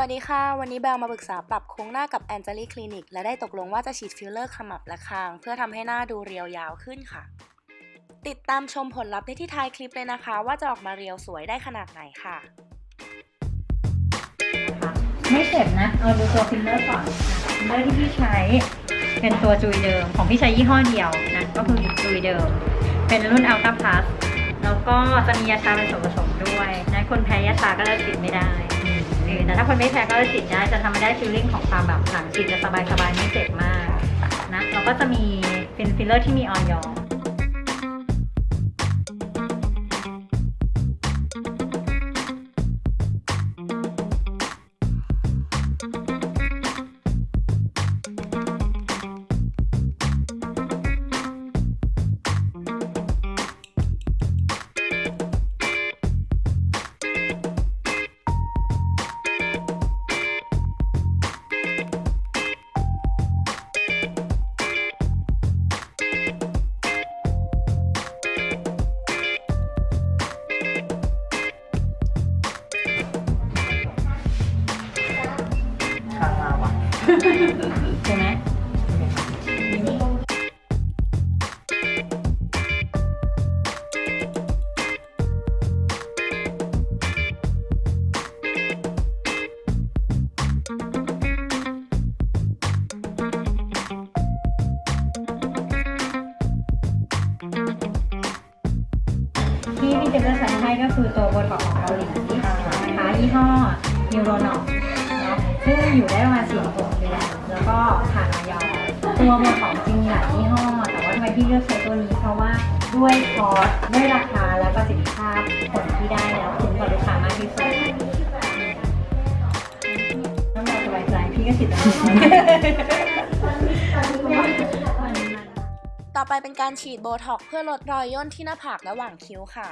วัสดีค่ะ วันนี้แบลมาปรึกษาปรับโครงหน้ากับแอนเจลี่คลินิกและได้ตกลงว่าจะฉีดฟิลเลอร์ขมับและคาง เพื่อทำให้หน้าดูเรียวยาวขึ้นค่ะ ติดตามชมผลลัพธ์ได้ที่ท้ายคลิปเลยนะคะ ว่าจะออกมาเรียวสวยได้ขนาดไหนค่ะ ไม่เจ็บนะ เอาดูตัวฟิลเลอร์ก่อนฟิลเลอร์ที่พี่ใช้เป็นตัว Juvederm ของพี่ใช้ยี่ห้อเดียวนะก็คือ Juvederm เป็นรุ่น Ultra Plus แล้วก็จะมียาชาเป็นส่วนผสมด้วยนะคนแพ้ยาชาก็เลิกฉีดไม่ได้ืนแต่ถ้าคนไม่แพ้ก็จะฉีดได้จะทำให้ได้ feeling ของความแบบหลังฉีดจะสบายๆไม่เจ็บมากนะแล้วก็จะมีเป็นฟิลเลอร์ที่มี oil ใช่ไหมที่พี่เจมส์ใส่ให้ก็คือตัวบท็อกของเกาหลีนะคะยี่ห้อนิวโรนอก ซึ่งอยู่ได้ประมาณสี่หกเดือนแล้วก็ผ่านออยตัวโบท็อกซ์จริงมีหลายยี่ห้อ แต่ว่าทำไมพี่เลือกใช้ตัวนี้เพราะว่าด้วยคอสด้วยราคาและประสิทธิภาพผลที่ได้แล้วคุ้มกับลูกค้ามากที่สุดน้ำลายสบายใจพี่ก็ฉีดแล้วต่อไปเป็นการฉีดโบท็อกเพื่อลดรอยย่นที่หน้าผากและหว่างคิ้วค่ะ